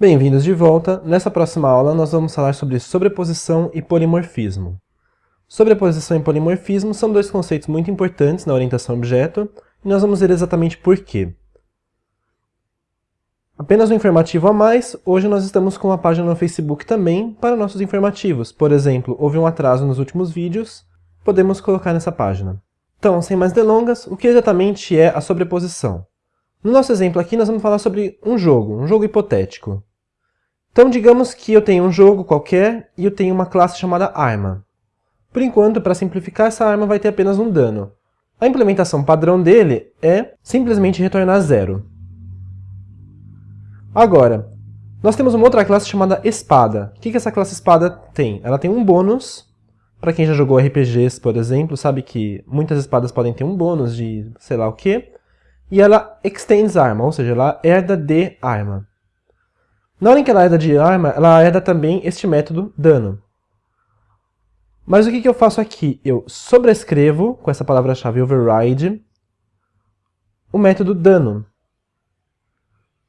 Bem-vindos de volta. Nessa próxima aula nós vamos falar sobre sobreposição e polimorfismo. Sobreposição e polimorfismo são dois conceitos muito importantes na orientação objeto e nós vamos ver exatamente por quê. Apenas um informativo a mais, hoje nós estamos com uma página no Facebook também para nossos informativos. Por exemplo, houve um atraso nos últimos vídeos, podemos colocar nessa página. Então, sem mais delongas, o que exatamente é a sobreposição? No nosso exemplo aqui, nós vamos falar sobre um jogo, um jogo hipotético. Então, digamos que eu tenho um jogo qualquer e eu tenho uma classe chamada arma. Por enquanto, para simplificar, essa arma vai ter apenas um dano. A implementação padrão dele é simplesmente retornar zero. Agora, nós temos uma outra classe chamada espada. O que, que essa classe espada tem? Ela tem um bônus. Para quem já jogou RPGs, por exemplo, sabe que muitas espadas podem ter um bônus de sei lá o que. E ela extends arma, ou seja, ela herda de arma. Na hora em que ela herda de arma, ela herda também este método dano. Mas o que, que eu faço aqui? Eu sobrescrevo, com essa palavra-chave override, o método dano.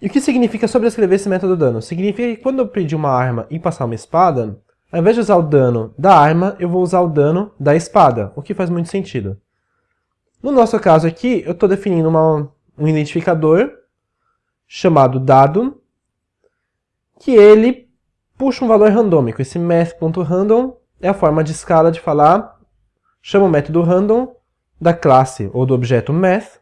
E o que significa sobrescrever esse método dano? Significa que quando eu pedir uma arma e passar uma espada, ao invés de usar o dano da arma, eu vou usar o dano da espada, o que faz muito sentido. No nosso caso aqui, eu estou definindo uma, um identificador chamado dado, que ele puxa um valor randômico. Esse math.random é a forma de escala de falar, chama o método random da classe ou do objeto math,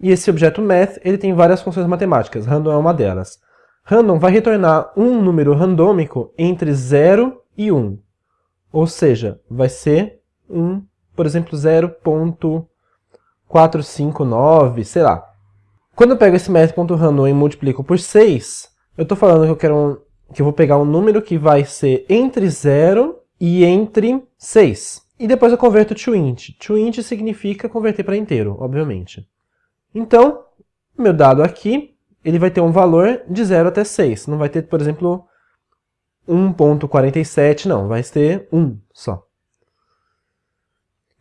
e esse objeto math ele tem várias funções matemáticas, random é uma delas. Random vai retornar um número randômico entre 0 e 1, ou seja, vai ser um, por exemplo, 0.459, sei lá. Quando eu pego esse math.random e multiplico por 6, eu estou falando que eu quero um, que eu vou pegar um número que vai ser entre 0 e entre 6. E depois eu converto to int. To int significa converter para inteiro, obviamente. Então, meu dado aqui, ele vai ter um valor de 0 até 6. Não vai ter, por exemplo, 1.47, não. Vai ter 1 só.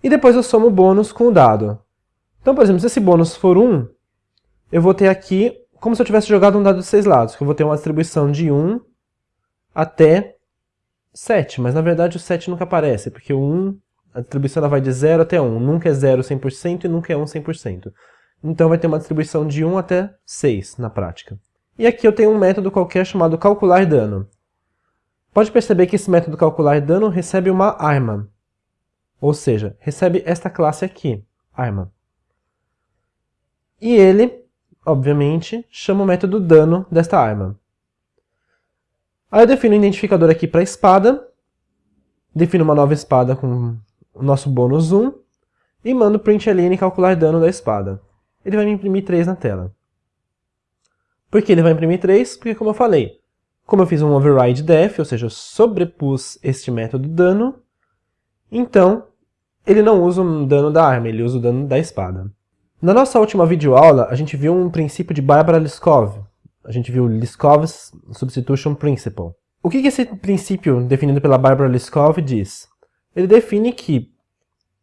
E depois eu somo o bônus com o dado. Então, por exemplo, se esse bônus for 1, eu vou ter aqui como se eu tivesse jogado um dado de seis lados, que eu vou ter uma distribuição de 1 até 7, mas na verdade o 7 nunca aparece, porque o 1, a distribuição ela vai de 0 até 1, nunca é 0 100% e nunca é 1 100%. Então vai ter uma distribuição de 1 até 6 na prática. E aqui eu tenho um método qualquer chamado calcular dano. Pode perceber que esse método calcular dano recebe uma arma, ou seja, recebe esta classe aqui, arma. E ele obviamente, chama o método dano desta arma. Aí eu defino o identificador aqui para espada, defino uma nova espada com o nosso bônus 1, e mando println calcular dano da espada. Ele vai me imprimir 3 na tela. Por que ele vai imprimir 3? Porque, como eu falei, como eu fiz um override def, ou seja, eu sobrepus este método dano, então ele não usa o dano da arma, ele usa o dano da espada. Na nossa última videoaula, a gente viu um princípio de Barbara Liskov. A gente viu Liskov's Substitution Principle. O que esse princípio, definido pela Barbara Liskov, diz? Ele define que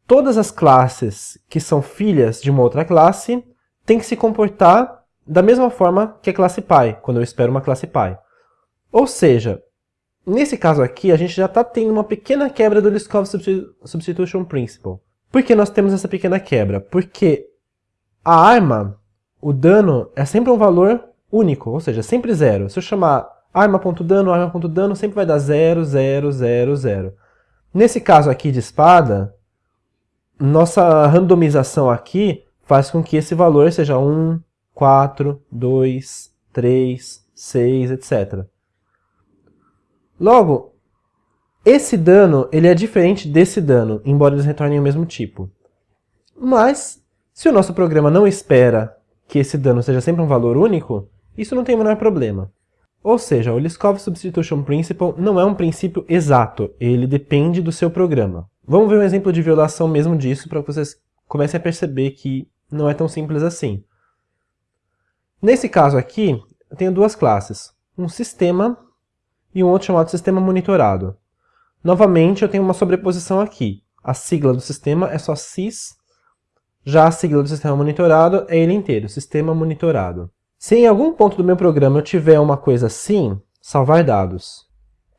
todas as classes que são filhas de uma outra classe têm que se comportar da mesma forma que a classe pai, quando eu espero uma classe pai. Ou seja, nesse caso aqui, a gente já está tendo uma pequena quebra do Liskov Substitution Principle. Por que nós temos essa pequena quebra? Porque a arma, o dano, é sempre um valor único, ou seja, sempre zero. Se eu chamar arma.dano, arma.dano, sempre vai dar 0, 0, 0, 0. Nesse caso aqui de espada, nossa randomização aqui faz com que esse valor seja 1, 4, 2, 3, 6, etc. Logo, esse dano ele é diferente desse dano, embora eles retornem o mesmo tipo. Mas se o nosso programa não espera que esse dano seja sempre um valor único, isso não tem o menor problema. Ou seja, o Liskov Substitution Principle não é um princípio exato, ele depende do seu programa. Vamos ver um exemplo de violação mesmo disso para que vocês comecem a perceber que não é tão simples assim. Nesse caso aqui, eu tenho duas classes, um sistema e um outro chamado sistema monitorado. Novamente, eu tenho uma sobreposição aqui. A sigla do sistema é só sys já a sigla do sistema monitorado é ele inteiro, sistema monitorado. Se em algum ponto do meu programa eu tiver uma coisa assim, salvar dados,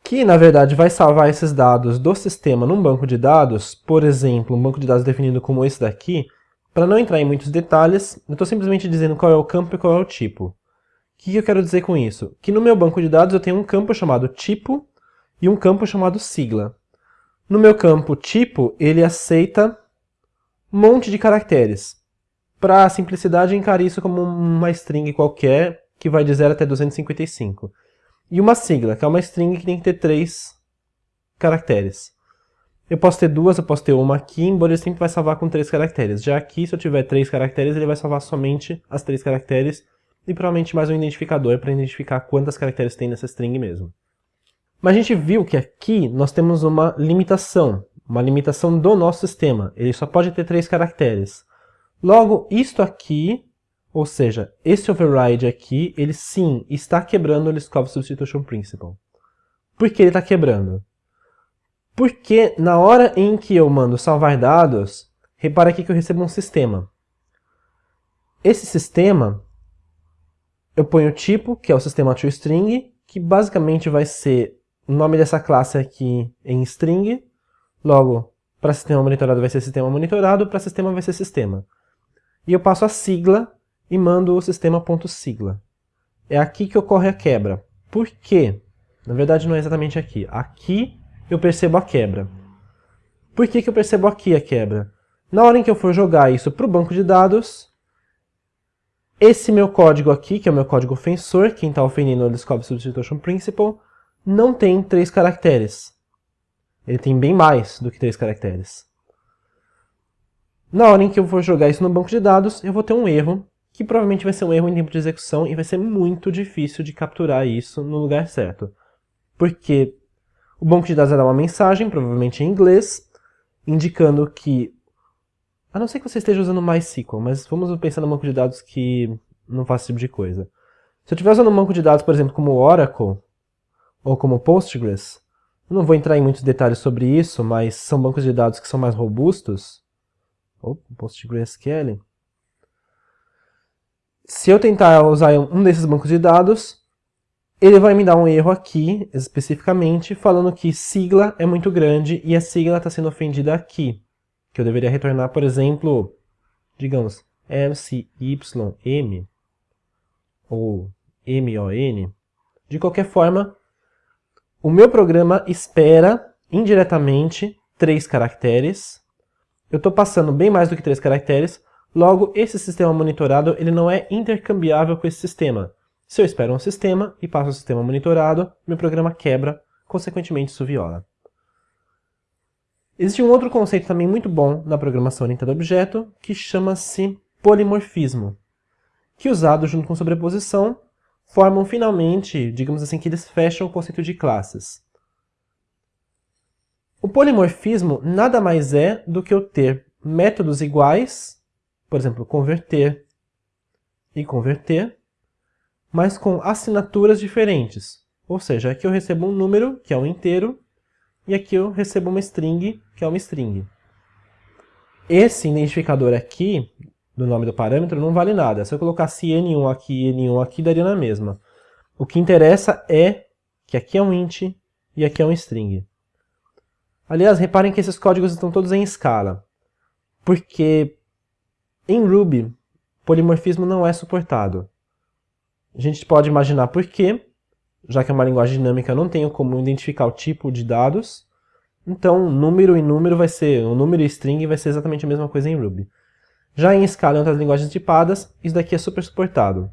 que na verdade vai salvar esses dados do sistema num banco de dados, por exemplo, um banco de dados definido como esse daqui, para não entrar em muitos detalhes, eu estou simplesmente dizendo qual é o campo e qual é o tipo. O que eu quero dizer com isso? Que no meu banco de dados eu tenho um campo chamado tipo e um campo chamado sigla. No meu campo tipo, ele aceita monte de caracteres. Para simplicidade, encare isso como uma string qualquer, que vai de 0 até 255. E uma sigla, que é uma string que tem que ter três caracteres. Eu posso ter duas, eu posso ter uma aqui, embora ele sempre vai salvar com três caracteres. Já aqui, se eu tiver três caracteres, ele vai salvar somente as três caracteres e provavelmente mais um identificador para identificar quantas caracteres tem nessa string mesmo. Mas a gente viu que aqui nós temos uma limitação, uma limitação do nosso sistema. Ele só pode ter três caracteres. Logo, isto aqui, ou seja, esse override aqui, ele sim está quebrando o Liskov Substitution Principle. Por que ele está quebrando? Porque na hora em que eu mando salvar dados, repara aqui que eu recebo um sistema. Esse sistema, eu ponho o tipo, que é o sistema toString, que basicamente vai ser o nome dessa classe aqui em string, logo, para sistema monitorado vai ser sistema monitorado, para sistema vai ser sistema e eu passo a sigla e mando o sistema.sigla. É aqui que ocorre a quebra. Por quê? Na verdade não é exatamente aqui. Aqui eu percebo a quebra. Por que, que eu percebo aqui a quebra? Na hora em que eu for jogar isso para o banco de dados, esse meu código aqui, que é o meu código ofensor, quem está ofendendo o Discovery Substitution Principle, não tem três caracteres. Ele tem bem mais do que três caracteres. Na hora em que eu for jogar isso no banco de dados, eu vou ter um erro, que provavelmente vai ser um erro em tempo de execução e vai ser muito difícil de capturar isso no lugar certo. Porque o banco de dados vai dar uma mensagem, provavelmente em inglês, indicando que, a não ser que você esteja usando MySQL, mas vamos pensar no banco de dados que não faz esse tipo de coisa. Se eu estiver usando um banco de dados, por exemplo, como Oracle, ou como Postgres, eu não vou entrar em muitos detalhes sobre isso, mas são bancos de dados que são mais robustos, ou PostgreSQL. Se eu tentar usar um desses bancos de dados, ele vai me dar um erro aqui, especificamente, falando que sigla é muito grande e a sigla está sendo ofendida aqui. Que eu deveria retornar, por exemplo, digamos, MCYM ou MON. De qualquer forma, o meu programa espera indiretamente três caracteres eu estou passando bem mais do que três caracteres, logo esse sistema monitorado ele não é intercambiável com esse sistema. Se eu espero um sistema e passo o sistema monitorado, meu programa quebra, consequentemente isso viola. Existe um outro conceito também muito bom na programação orientada a objeto, que chama-se polimorfismo, que usado junto com sobreposição, formam finalmente, digamos assim, que eles fecham o conceito de classes. O polimorfismo nada mais é do que eu ter métodos iguais, por exemplo, converter e converter, mas com assinaturas diferentes. Ou seja, aqui eu recebo um número, que é um inteiro, e aqui eu recebo uma string, que é uma string. Esse identificador aqui, do nome do parâmetro, não vale nada. Se eu colocasse n1 aqui e n1 aqui, daria na mesma. O que interessa é que aqui é um int e aqui é um string. Aliás, reparem que esses códigos estão todos em escala, porque em Ruby, polimorfismo não é suportado. A gente pode imaginar por quê, já que é uma linguagem dinâmica, não tenho como identificar o tipo de dados, então número e número vai ser, o número e string vai ser exatamente a mesma coisa em Ruby. Já em escala em outras linguagens tipadas, isso daqui é super suportado.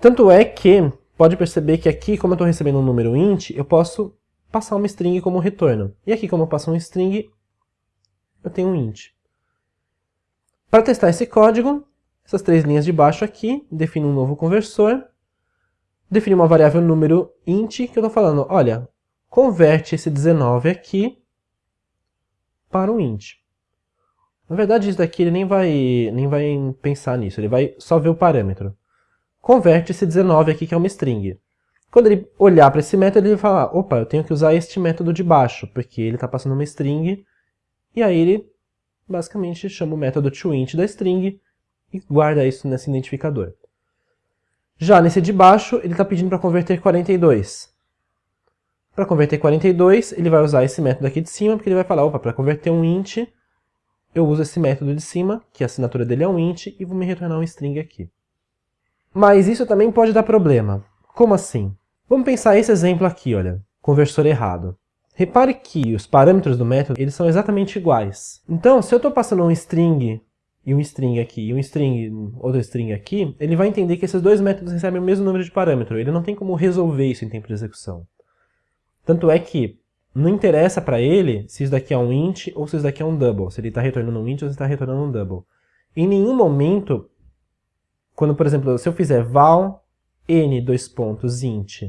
Tanto é que, pode perceber que aqui, como eu estou recebendo um número int, eu posso passar uma string como retorno. E aqui, como eu passo um string, eu tenho um int. Para testar esse código, essas três linhas de baixo aqui, defino um novo conversor, defino uma variável número int, que eu estou falando, olha, converte esse 19 aqui para um int. Na verdade, isso daqui ele nem vai, nem vai pensar nisso, ele vai só ver o parâmetro. Converte esse 19 aqui, que é uma string. Quando ele olhar para esse método, ele vai falar, opa, eu tenho que usar este método de baixo, porque ele está passando uma string, e aí ele basicamente chama o método toInt da string e guarda isso nesse identificador. Já nesse de baixo, ele está pedindo para converter 42. Para converter 42, ele vai usar esse método aqui de cima, porque ele vai falar, opa, para converter um int, eu uso esse método de cima, que a assinatura dele é um int, e vou me retornar um string aqui. Mas isso também pode dar problema. Como assim? Vamos pensar esse exemplo aqui, olha, conversor errado. Repare que os parâmetros do método eles são exatamente iguais. Então, se eu estou passando um string e um string aqui, e um string, outro string aqui, ele vai entender que esses dois métodos recebem o mesmo número de parâmetro. Ele não tem como resolver isso em tempo de execução. Tanto é que não interessa para ele se isso daqui é um int ou se isso daqui é um double, se ele está retornando um int ou se está retornando um double. Em nenhum momento, quando, por exemplo, se eu fizer val n dois pontos int,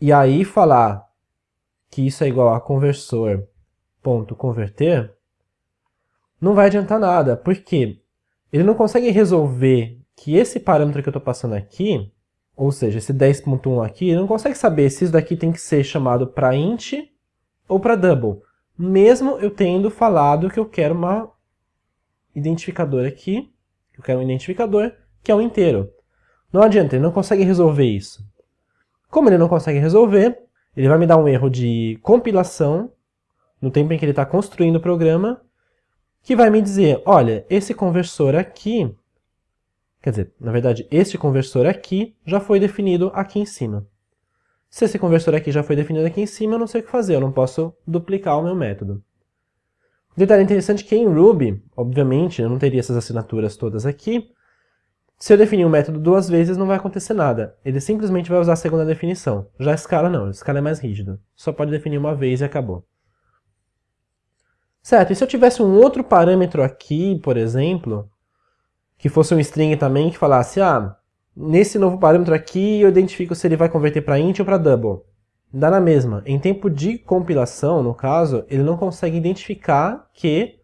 e aí falar que isso é igual a conversor ponto converter, não vai adiantar nada, porque ele não consegue resolver que esse parâmetro que eu estou passando aqui, ou seja, esse 10.1 aqui, não consegue saber se isso daqui tem que ser chamado para int ou para double, mesmo eu tendo falado que eu quero uma identificador aqui, eu quero um identificador que é um inteiro. Não adianta, ele não consegue resolver isso. Como ele não consegue resolver, ele vai me dar um erro de compilação, no tempo em que ele está construindo o programa, que vai me dizer, olha, esse conversor aqui, quer dizer, na verdade, este conversor aqui já foi definido aqui em cima. Se esse conversor aqui já foi definido aqui em cima, eu não sei o que fazer, eu não posso duplicar o meu método. Detalhe interessante que em Ruby, obviamente, eu não teria essas assinaturas todas aqui, se eu definir um método duas vezes, não vai acontecer nada. Ele simplesmente vai usar a segunda definição. Já Scala não, Scala é mais rígido. Só pode definir uma vez e acabou. Certo, e se eu tivesse um outro parâmetro aqui, por exemplo, que fosse um string também, que falasse, ah, nesse novo parâmetro aqui eu identifico se ele vai converter para int ou para double. Dá na mesma. Em tempo de compilação, no caso, ele não consegue identificar que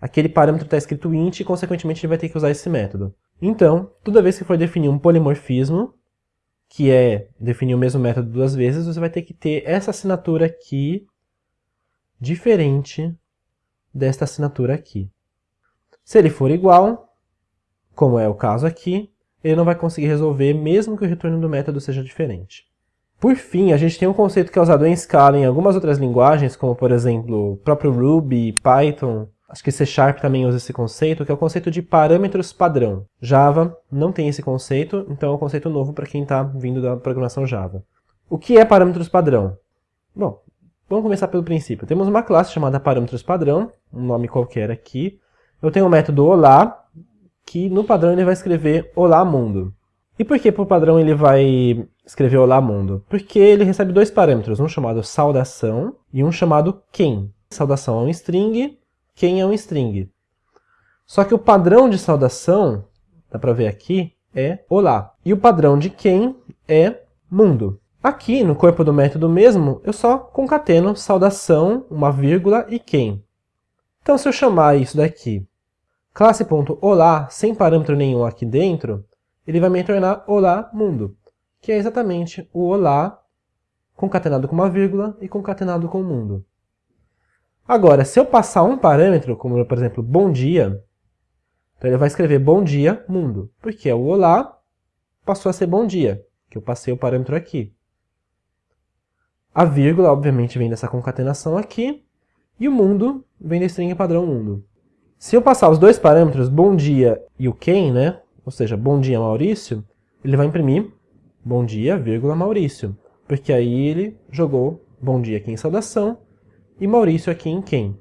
aquele parâmetro está escrito int e, consequentemente, ele vai ter que usar esse método. Então, toda vez que for definir um polimorfismo, que é definir o mesmo método duas vezes, você vai ter que ter essa assinatura aqui diferente desta assinatura aqui. Se ele for igual, como é o caso aqui, ele não vai conseguir resolver mesmo que o retorno do método seja diferente. Por fim, a gente tem um conceito que é usado em Scala em algumas outras linguagens, como por exemplo o próprio Ruby, Python, acho que C Sharp também usa esse conceito, que é o conceito de parâmetros padrão. Java não tem esse conceito, então é um conceito novo para quem está vindo da programação Java. O que é parâmetros padrão? Bom, Vamos começar pelo princípio. Temos uma classe chamada parâmetros padrão, um nome qualquer aqui. Eu tenho o método olá, que no padrão ele vai escrever olá mundo. E por que por padrão ele vai escrever olá mundo? Porque ele recebe dois parâmetros, um chamado saudação e um chamado quem. Saudação é um string, quem é um string. Só que o padrão de saudação, dá para ver aqui, é olá. E o padrão de quem é mundo. Aqui, no corpo do método mesmo, eu só concateno saudação, uma vírgula e quem. Então, se eu chamar isso daqui, classe.olá, sem parâmetro nenhum aqui dentro, ele vai me retornar olá mundo, que é exatamente o olá concatenado com uma vírgula e concatenado com o mundo. Agora, se eu passar um parâmetro, como por exemplo, bom dia, então ele vai escrever bom dia mundo, porque é o olá passou a ser bom dia, que eu passei o parâmetro aqui. A vírgula, obviamente, vem dessa concatenação aqui, e o mundo vem da string padrão mundo. Se eu passar os dois parâmetros, bom dia e o quem, né? ou seja, bom dia Maurício, ele vai imprimir bom dia, vírgula, Maurício, porque aí ele jogou bom dia aqui em saudação e Maurício aqui em quem.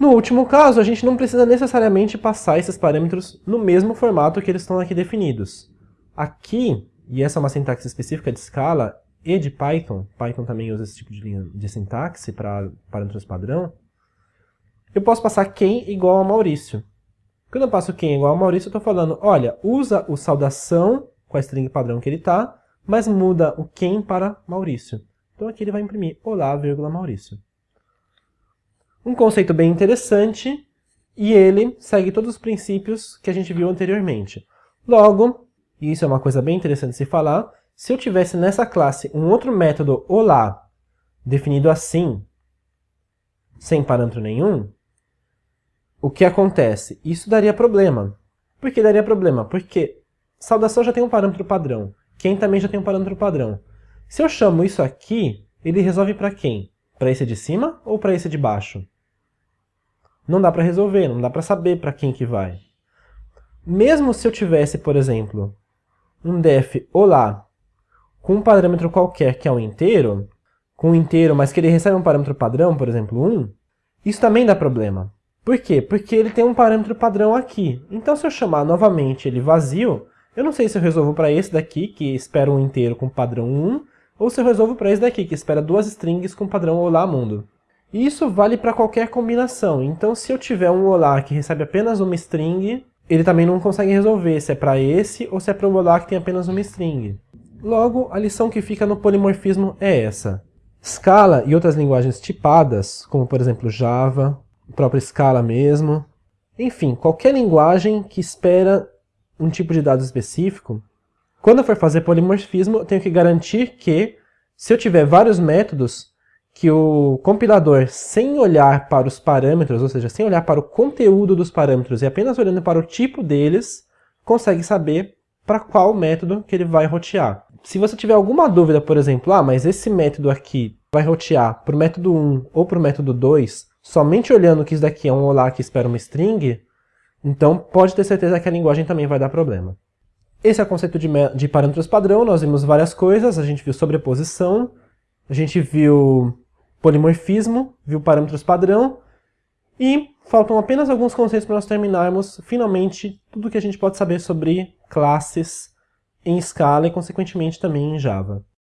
No último caso, a gente não precisa necessariamente passar esses parâmetros no mesmo formato que eles estão aqui definidos. Aqui, e essa é uma sintaxe específica de Scala, e de Python, Python também usa esse tipo de, linha de sintaxe para parâmetros padrão, eu posso passar quem igual a Maurício. Quando eu passo quem igual a Maurício, eu estou falando, olha, usa o saudação com a string padrão que ele está, mas muda o quem para Maurício. Então aqui ele vai imprimir olá, vírgula, Maurício. Um conceito bem interessante, e ele segue todos os princípios que a gente viu anteriormente. Logo, e isso é uma coisa bem interessante de se falar, se eu tivesse nessa classe um outro método olá definido assim, sem parâmetro nenhum, o que acontece? Isso daria problema. Por que daria problema? Porque saudação já tem um parâmetro padrão, quem também já tem um parâmetro padrão. Se eu chamo isso aqui, ele resolve para quem? Para esse de cima ou para esse de baixo? Não dá para resolver, não dá para saber para quem que vai. Mesmo se eu tivesse, por exemplo, um def olá com um parâmetro qualquer que é um inteiro, com um inteiro, mas que ele recebe um parâmetro padrão, por exemplo, 1, isso também dá problema. Por quê? Porque ele tem um parâmetro padrão aqui. Então, se eu chamar novamente ele vazio, eu não sei se eu resolvo para esse daqui, que espera um inteiro com padrão 1, ou se eu resolvo para esse daqui, que espera duas strings com padrão olá mundo. E isso vale para qualquer combinação. Então, se eu tiver um olá que recebe apenas uma string, ele também não consegue resolver se é para esse ou se é para o olá que tem apenas uma string. Logo, a lição que fica no polimorfismo é essa. Scala e outras linguagens tipadas, como por exemplo Java, o próprio Scala mesmo, enfim, qualquer linguagem que espera um tipo de dado específico, quando eu for fazer polimorfismo, eu tenho que garantir que, se eu tiver vários métodos, que o compilador, sem olhar para os parâmetros, ou seja, sem olhar para o conteúdo dos parâmetros e apenas olhando para o tipo deles, consegue saber para qual método que ele vai rotear. Se você tiver alguma dúvida, por exemplo, ah, mas esse método aqui vai rotear para o método 1 ou para o método 2, somente olhando que isso daqui é um olá que espera uma string, então pode ter certeza que a linguagem também vai dar problema. Esse é o conceito de, de parâmetros padrão, nós vimos várias coisas, a gente viu sobreposição, a gente viu polimorfismo, viu parâmetros padrão, e faltam apenas alguns conceitos para nós terminarmos, finalmente, tudo que a gente pode saber sobre classes em Scala e, consequentemente, também em Java.